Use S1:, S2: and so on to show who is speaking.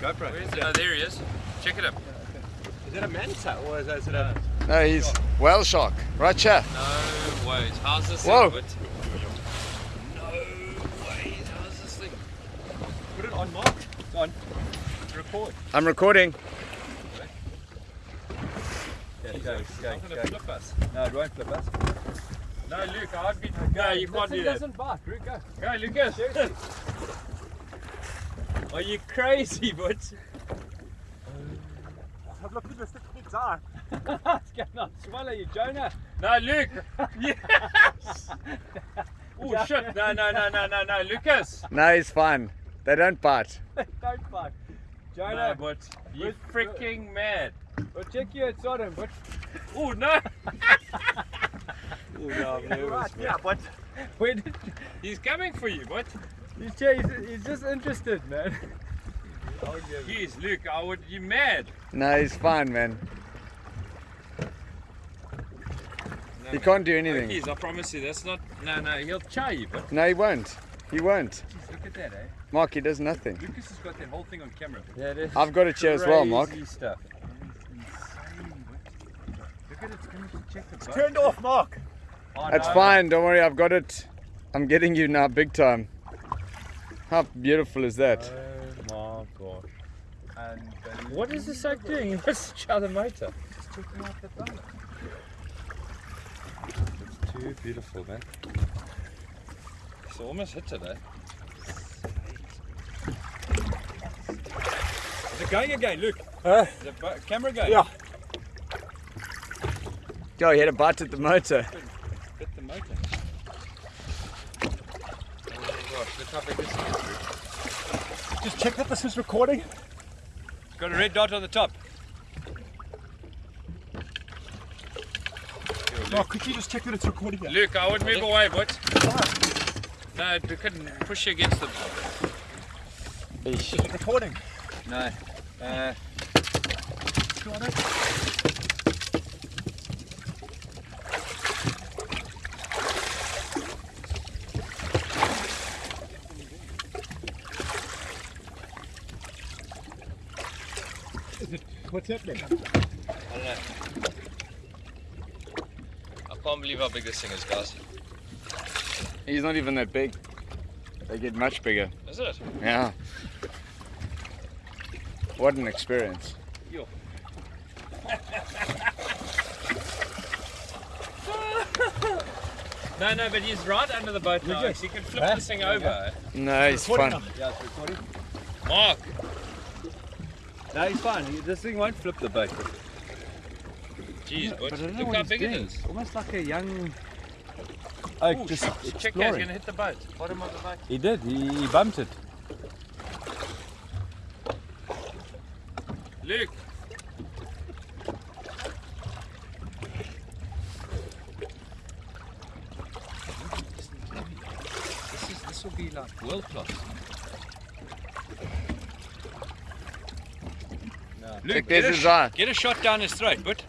S1: GoPro.
S2: Where is it? Oh, there he is. Check it up.
S1: Is it a manta or is it, is it a...
S3: No, he's whale shark. Right here.
S2: No ways. How's this
S3: Whoa.
S2: thing? But... No ways. How's this thing?
S1: Put it on mark. It's on. Record.
S3: I'm recording.
S1: Yeah, go, go,
S2: It's not
S1: go.
S2: gonna flip us.
S1: No, it won't flip us.
S2: No, Luke, I'd be. No, you can't do that.
S1: doesn't bite. Root, go.
S2: Go, Lucas. Are you crazy, but
S1: Have a look at this thing's eye. it's going to swallow you, Jonah.
S2: no, Luke. Yes. Oh shit! No, no, no, no, no, no, Lucas.
S3: No, he's fine. They don't bite.
S1: They don't bite.
S2: No,
S1: Jonah,
S2: but you
S1: But-
S2: freaking mad.
S1: we'll check you at Sodom, but...
S2: Oh no!
S1: Oh, no, I'm nervous, yeah, but... Where did...
S2: He's coming for you, but
S1: He's, he's, he's just interested, man.
S2: jeez, Luke, I would. You mad?
S3: No, he's fine, man.
S2: No,
S3: He
S2: no.
S3: can't do
S2: Oh,
S3: anything.
S2: jeez, I promise you, that's not. No, no, he'll chow you, but
S3: No, he won't. He won't.
S1: Jeez, look at that, eh?
S3: Mark, he does nothing.
S1: Lucas has got that whole thing on camera. Yeah, it is.
S3: I've got it here as well, Mark.
S1: Crazy stuff. Insane, Look at it, it's check the boat.
S4: Turned off, Mark.
S1: Oh,
S3: It's
S1: no.
S3: fine, don't worry, I've got it. I'm getting you now big time. How beautiful is that?
S1: Oh my gosh. Unbelievable.
S2: what is this like doing? He wants to the motor.
S1: Just checking out the boat.
S2: It's too beautiful, man. It's almost hit it, eh?
S1: Is it going again? Look.
S4: Huh?
S1: Is the camera going?
S4: Yeah.
S3: Yo, he had a bite at the motor.
S2: Hit the motor. Oh my gosh, look how big this is,
S4: Just check that this is recording.
S1: It's got a red dot on the top.
S4: Mark, could you just check that it's recording? Here?
S2: Luke, I would move away, but. No, we couldn't push you against the.
S4: Is it recording?
S1: No. Uh,
S4: Got it. Is it, what's happening?
S2: I don't know. I can't believe how big this thing is, guys.
S3: He's not even that big. They get much bigger.
S2: Is it?
S3: Yeah. What an experience.
S2: No, no, but he's right under the boat now.
S1: Lucas.
S2: He can flip
S1: Huh?
S2: this thing over.
S3: No, he's
S4: Recording
S3: fun.
S1: yeah, it's recording.
S2: Mark,
S1: No, he's fine. This thing won't flip the boat.
S2: jeez, but
S1: But I don't know
S2: look how big
S1: doing.
S2: is.
S1: Almost like a young.
S4: Oh,
S2: Ooh,
S4: just
S2: check that, he's gonna hit the boat. Bottom of the boat.
S1: He did. He, he bumped it.
S2: Luke. This is this will be like world class. Luke, get
S3: this is eye.
S2: get a shot down his throat, but